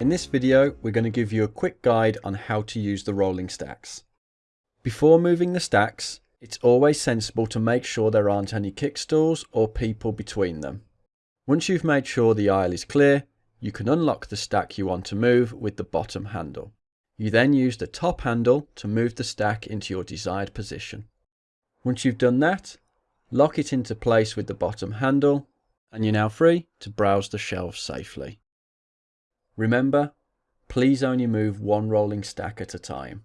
In this video, we're going to give you a quick guide on how to use the rolling stacks. Before moving the stacks, it's always sensible to make sure there aren't any kickstools or people between them. Once you've made sure the aisle is clear, you can unlock the stack you want to move with the bottom handle. You then use the top handle to move the stack into your desired position. Once you've done that, lock it into place with the bottom handle, and you're now free to browse the shelves safely. Remember, please only move one rolling stack at a time.